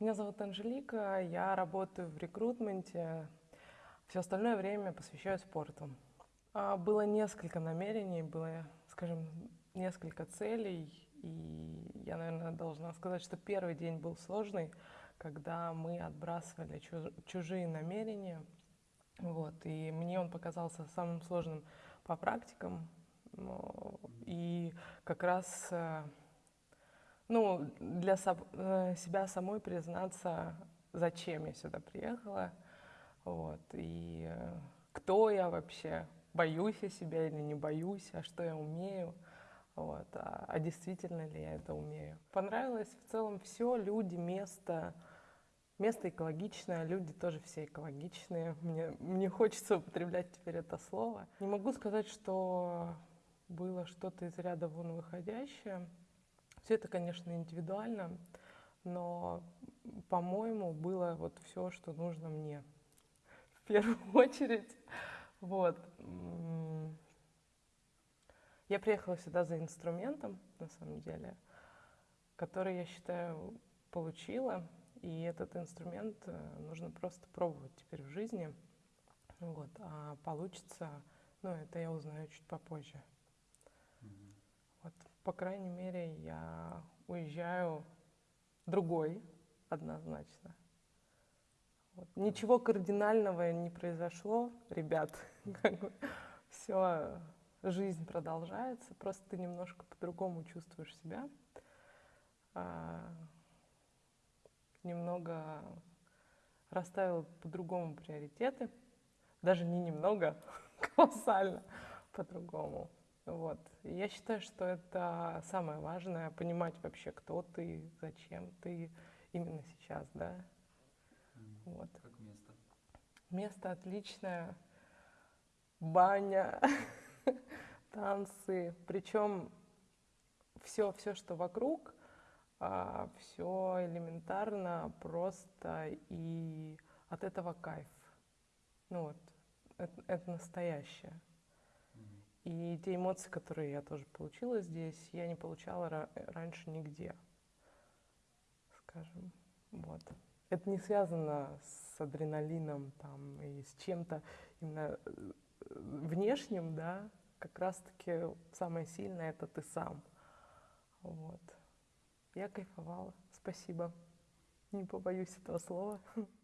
Меня зовут Анжелика, я работаю в рекрутменте. Все остальное время посвящаю спорту. А, было несколько намерений, было, скажем, несколько целей. И я, наверное, должна сказать, что первый день был сложный, когда мы отбрасывали чужие намерения. Вот, и мне он показался самым сложным по практикам. И как раз э, ну, для э, себя самой признаться, зачем я сюда приехала, вот, и э, кто я вообще, боюсь я себя или не боюсь, а что я умею, вот, а, а действительно ли я это умею. Понравилось в целом все, люди, место, место экологичное, люди тоже все экологичные, мне, мне хочется употреблять теперь это слово. Не могу сказать, что было что-то из ряда вон выходящее, все это, конечно, индивидуально, но, по-моему, было вот все, что нужно мне в первую очередь. Вот. Я приехала сюда за инструментом, на самом деле, который, я считаю, получила. И этот инструмент э, нужно просто пробовать теперь в жизни. Вот. А получится, ну, это я узнаю чуть попозже. По крайней мере, я уезжаю другой однозначно. Вот. Ничего кардинального не произошло, ребят. Все, жизнь продолжается, просто ты немножко по-другому чувствуешь себя. А, немного расставил по-другому приоритеты. Даже не немного, колоссально по-другому. Вот. я считаю, что это самое важное, понимать вообще, кто ты, зачем ты именно сейчас, да. Вот. Как место? Место отличное, баня, танцы, причем все, все, что вокруг, а, все элементарно, просто и от этого кайф. Ну вот, это, это настоящее. И те эмоции, которые я тоже получила здесь, я не получала раньше нигде, скажем. Вот. Это не связано с адреналином там, и с чем-то именно э, внешним, да, как раз-таки самое сильное это ты сам. Вот. Я кайфовала. Спасибо. Не побоюсь этого слова.